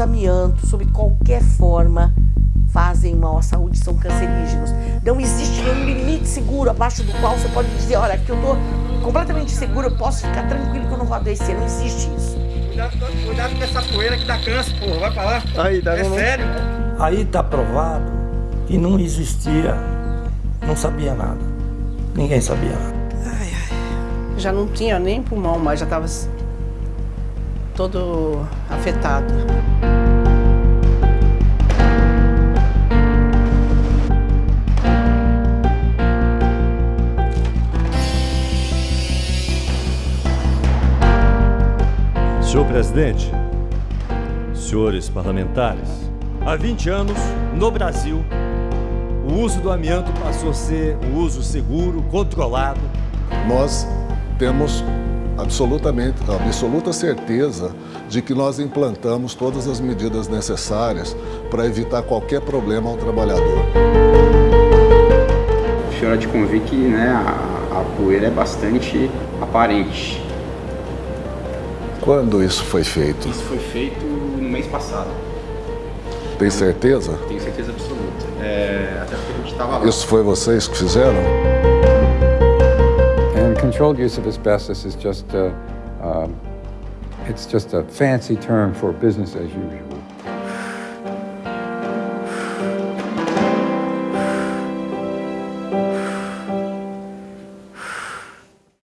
amianto, sob qualquer forma, fazem mal à saúde, são cancerígenos. Não existe nenhum limite seguro abaixo do qual você pode dizer, olha, aqui eu estou completamente seguro, eu posso ficar tranquilo que eu não vou adoecer. Não existe isso. Cuidado, cuidado com essa poeira que dá câncer, porra. Vai pra lá. Aí, tá é vendo? sério. Aí está provado que não existia, não sabia nada. Ninguém sabia nada. Já não tinha nem pulmão mais, já estava todo afetado. Senhor presidente, senhores parlamentares, há 20 anos, no Brasil, o uso do amianto passou a ser um uso seguro, controlado. Nós temos absolutamente, absoluta certeza de que nós implantamos todas as medidas necessárias para evitar qualquer problema ao trabalhador. O senhor há de convir que né, a, a poeira é bastante aparente. Quando isso foi feito? Isso foi feito no mês passado. Tem certeza? Tenho certeza absoluta. É, até porque a gente estava lá. Isso foi vocês que fizeram? And controlled use of asbestos is just a, um, it's just a fancy term for business as usual.